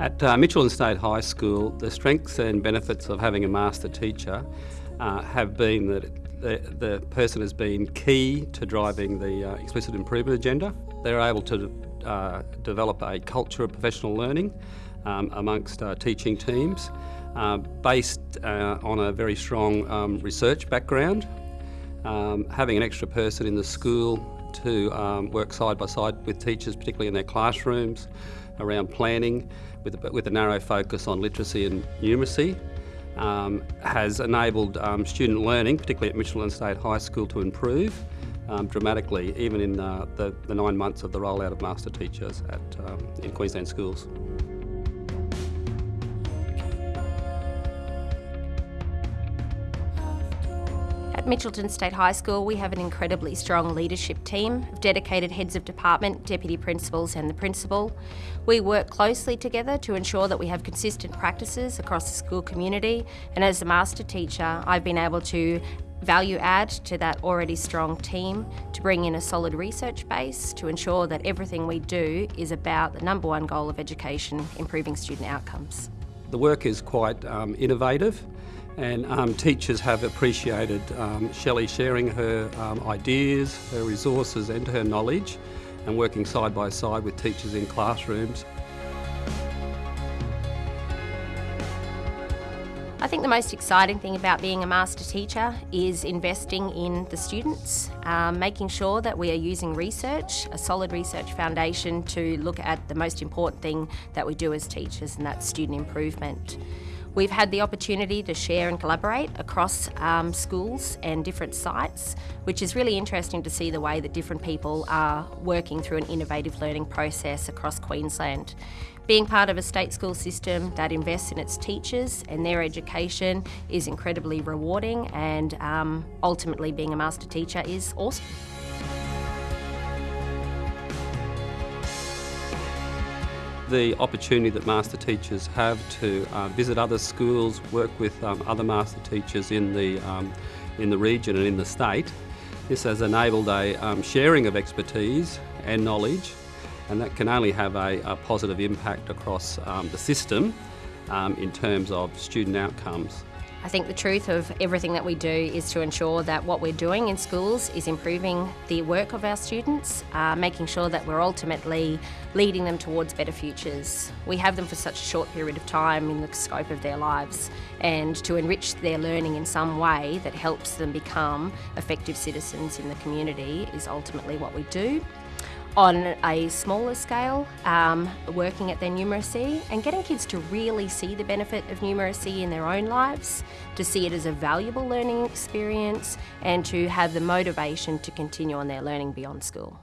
At uh, Mitchelton State High School, the strengths and benefits of having a master teacher uh, have been that the, the, person has been key to driving the uh, explicit improvement agenda. They're able to uh, develop a culture of professional learning um, amongst uh, teaching teams uh, based on a very strong um, research background. Um, having an extra person in the school to um, work side by side with teachers, particularly in their classrooms, around planning with a, with a narrow focus on literacy and numeracy. Um, has enabled um, student learning, particularly at Mitchelton State High School, to improve um, dramatically, even in uh, the, the, nine months of the rollout of master teachers at, um, in Queensland schools. Mitchelton State High School, we have an incredibly strong leadership team of dedicated heads of department, deputy principals and the principal. We work closely together to ensure that we have consistent practices across the school community and as a master teacher I've been able to value add to that already strong team to bring in a solid research base to ensure that everything we do is about the number one goal of education, improving student outcomes. The work is quite um, innovative and um, teachers have appreciated um, Shelley sharing her um, ideas, her resources and her knowledge and working side by side with teachers in classrooms. I think the most exciting thing about being a master teacher is investing in the students, um, making sure that we are using research, a solid research foundation to look at the most important thing that we do as teachers and that's student improvement. We've had the opportunity to share and collaborate across um, schools and different sites, which is really interesting to see the way that different people are working through an innovative learning process across Queensland. Being part of a state school system that invests in its teachers and their education is incredibly rewarding and um, ultimately being a master teacher is awesome. The opportunity that master teachers have to uh, visit other schools, work with um, other master teachers in the, um, in the region and in the state. This has enabled a um, sharing of expertise and knowledge and that can only have a, a positive impact across um, the system um, in terms of student outcomes. I think the truth of everything that we do is to ensure that what we're doing in schools is improving the work of our students, uh, making sure that we're ultimately leading them towards better futures. We have them for such a short period of time in the scope of their lives and to enrich their learning in some way that helps them become effective citizens in the community is ultimately what we do on a smaller scale, um, working at their numeracy and getting kids to really see the benefit of numeracy in their own lives, to see it as a valuable learning experience and to have the motivation to continue on their learning beyond school.